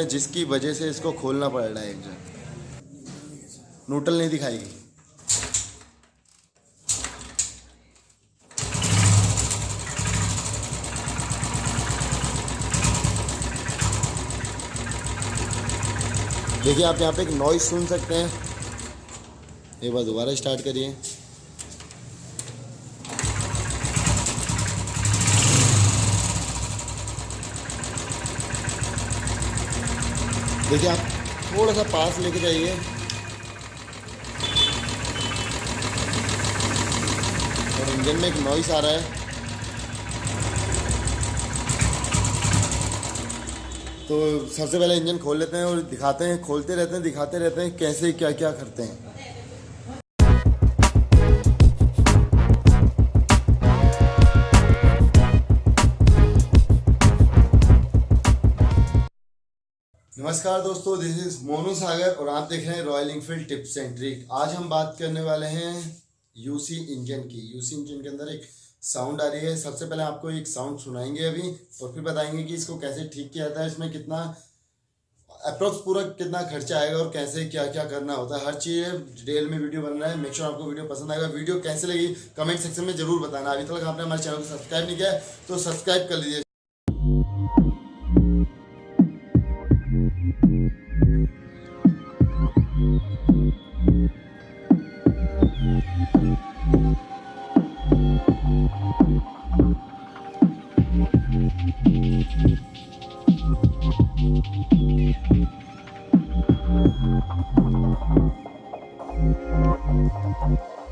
हैं जिसकी वजह से इसको खोलना पड़ रहा है इंजन न्यूट्रल नहीं दिखाएगी देखिए, आप यहाँ पे एक नॉइज़ सुन सकते हैं। एक बार दोबारा स्टार्ट करिए। देखिए आप थोड़ा सा पास लेके जाइए। और इंजन में एक नॉइस आ रहा है। तो सबसे पहले इंजन खोल लेते हैं और दिखाते हैं, खोलते रहते हैं, दिखाते रहते हैं, कैसे क्या क्या करते हैं। नमस्कार दोस्तों दिस इज़ मोनू सागर और आप देख रहे हैं Royal Enfield tips and trick आज हम बात करने वाले हैं यूसी इंजन की। यूसी इंजन के अंदर एक साउंड आ रही है। सबसे पहले आपको एक साउंड सुनाएँगे अभी और फिर बताएँगे कि इसको कैसे ठीक किया जाता है, इसमें कितना अप्रोक्स पूरा कितना खर्चा आएगा और कैसे क्या क्या करना होता है। हर चीज़ डिटेल में वीडियो बन रहा है। मेक श्योर आपको वीडियो पसंद आएगा। वीडियो कैसे लगी कमेंट सेक्शन में ज़रूर बताना। अभी तक आपने हमारे चैनल को सब्सक्राइब नहीं किया तो सब्सक्राइब कर लीजिए।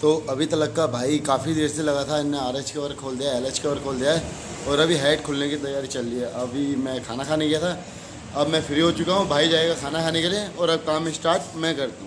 तो अभी तलक का भाई काफ़ी देर से लगा था इन्हें आर एच कवर खोल दिया एल एच कवर खोल दिया है, और अभी हेड खुलने की तैयारी चल रही है। अभी मैं खाना खाने गया था, अब मैं फ्री हो चुका हूँ, भाई जाएगा खाना खाने के लिए, और अब काम स्टार्ट मैं करता हूँ।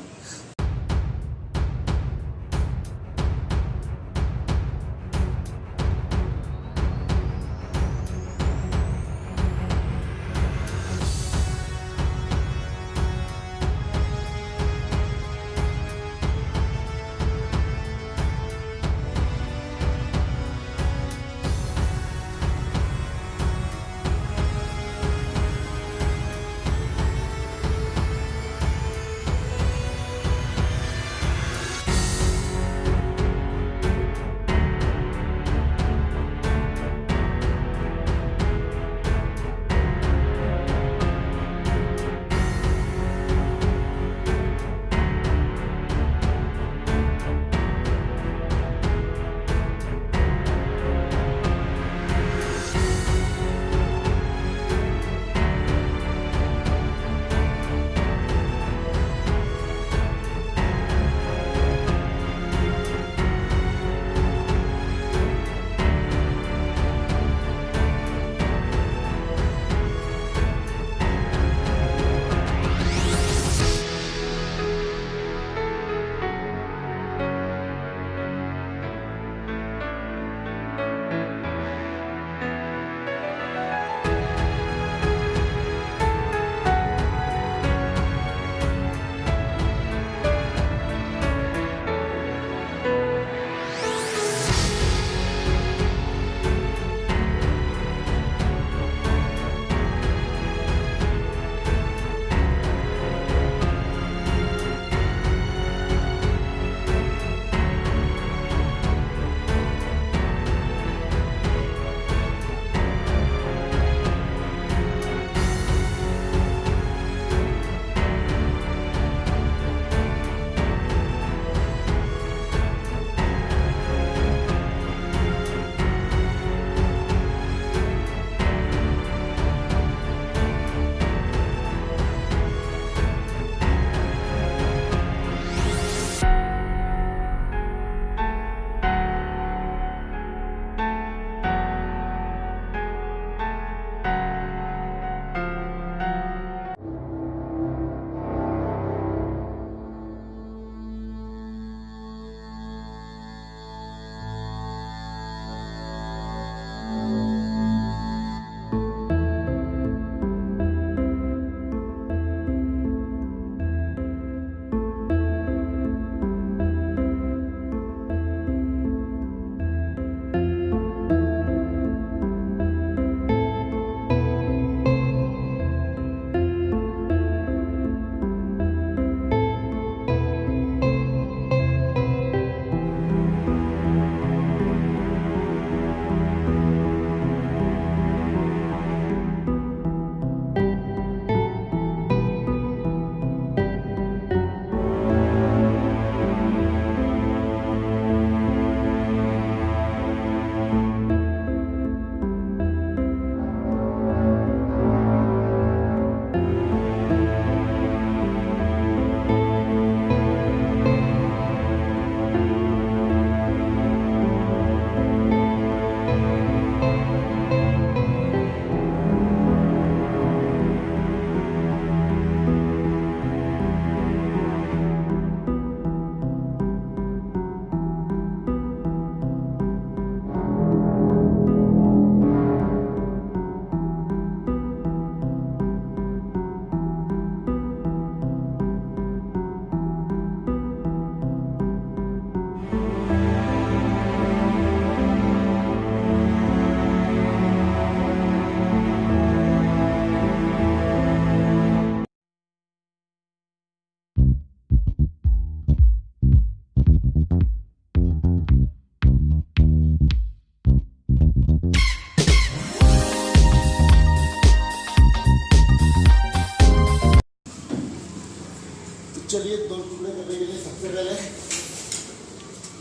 चलिए दो टुकड़े करने के लिए सबसे पहले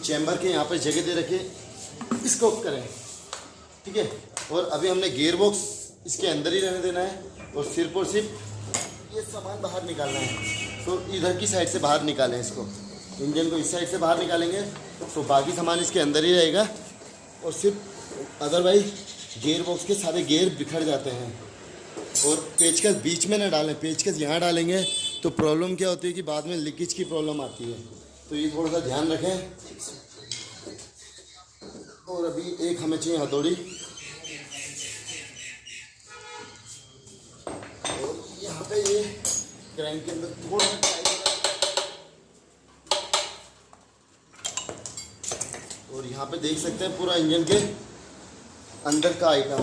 चैम्बर के यहाँ पर जगह दे रखे इसको करें, ठीक है? और अभी हमने गियर बॉक्स इसके अंदर ही रहने देना है और सिर्फ़ और सिर्फ़ ये सामान बाहर निकालना है। तो इधर की साइड से बाहर निकालें इसको। इंजन को इस साइड से बाहर निकालेंगे तो बाकी सामान इसके अंदर ही रहेगा और सिर्फ़ अदरवाइज़ गियर बॉक्स के सारे गियर बिखर जाते हैं। और पेचकस बीच में ना डालें, पेचकस यहाँ डालेंगे तो प्रॉब्लम क्या होती है कि बाद में लीकेज की प्रॉब्लम आती है। तो ये थोड़ा सा ध्यान रखें। और अभी एक हमें चाहिए हथौड़ी। और यहाँ पे ये क्रैंक के अंदर थोड़ा और यहाँ पे देख सकते हैं पूरा इंजन के अंदर का आइटम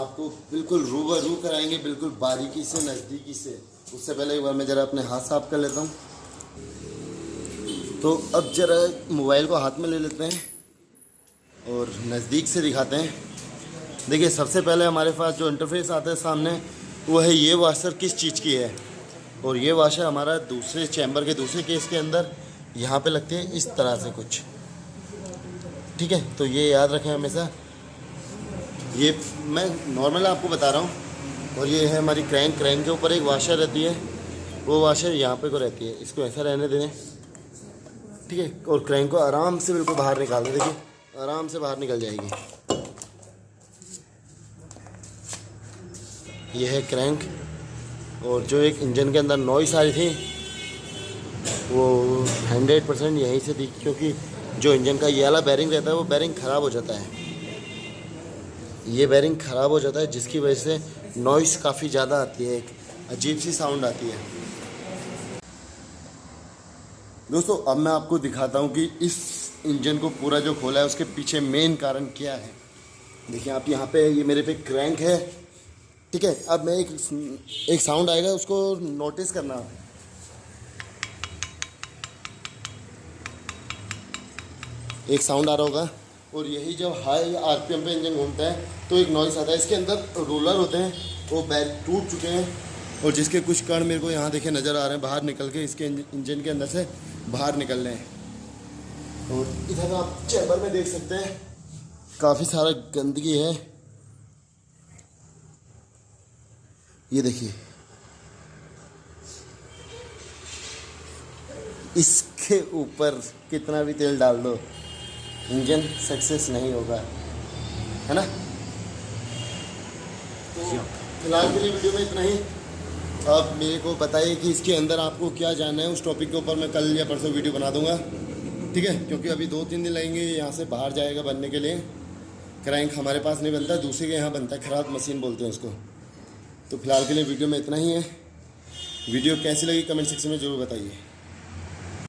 आपको बिल्कुल रूबरू कराएँगे, बिल्कुल बारीकी से, नज़दीकी से। उससे पहले एक बार मैं ज़रा अपने हाथ साफ़ कर लेता हूँ। तो अब ज़रा मोबाइल को हाथ में ले लेते हैं और नज़दीक से दिखाते हैं। देखिए, सबसे पहले हमारे पास जो इंटरफेस आता है सामने, वो है ये वाशर किस चीज़ की है? और ये वाशर हमारा दूसरे चैम्बर के, दूसरे केस के अंदर यहाँ पे लगते हैं, इस तरह से कुछ। ठीक है? तो ये याद रखें हमेशा। ये मैं नॉर्मल आपको बता रहा हूँ। और ये है हमारी क्रैंक क्रैंक के ऊपर एक वाशर रहती है। वो वाशर यहाँ पे को रहती है। इसको ऐसा रहने दें ठीक है? और क्रैंक को आराम से बिल्कुल बाहर निकाल दें। देखिए, आराम से बाहर निकल जाएगी। यह है क्रैंक और जो एक इंजन के अंदर नॉइस आ रही थी, वो हंड्रेड परसेंट यहीं से थी, क्योंकि जो इंजन का ये वाला बैरिंग रहता है, वो बैरिंग ख़राब हो जाता है। ये बैरिंग ख़राब हो जाता है, जिसकी वजह से नॉइस काफ़ी ज़्यादा आती है, एक अजीब सी साउंड आती है। दोस्तों, अब मैं आपको दिखाता हूँ कि इस इंजन को पूरा जो खोला है, उसके पीछे मेन कारण क्या है। देखिए, आप यहाँ पे, ये मेरे पे क्रैंक है, ठीक है? अब मैं एक एक साउंड आएगा, उसको नोटिस करना। एक साउंड आ रहा होगा। और यही जब हाई आरपीएम पे इंजन घूमता है तो एक नॉइस आता है। इसके अंदर रोलर होते हैं, वो बैग टूट चुके हैं और जिसके कुछ कण मेरे को यहाँ देखे नज़र आ रहे हैं, बाहर निकल के इसके इंजन के अंदर से बाहर निकल रहे हैं। और इधर आप चैम्बर में देख सकते हैं, काफ़ी सारा गंदगी है। ये देखिए। इसके ऊपर कितना भी तेल डाल दो। इंजन सक्सेस नहीं होगा। है ना? तो फ़िलहाल के लिए वीडियो में इतना ही। आप मेरे को बताइए कि इसके अंदर आपको क्या जानना है। उस टॉपिक के ऊपर मैं कल या परसों वीडियो बना दूँगा। ठीक है? क्योंकि अभी दो तीन दिन लगेंगे यहाँ से बाहर जाएगा बनने के लिए। क्रैंक हमारे पास नहीं बनता, दूसरे के यहाँ बनता है। ख़राब मशीन बोलते हैं उसको। तो फ़िलहाल के लिए वीडियो में इतना ही है। वीडियो कैसी लगी कमेंट सेक्शन में ज़रूर बताइए।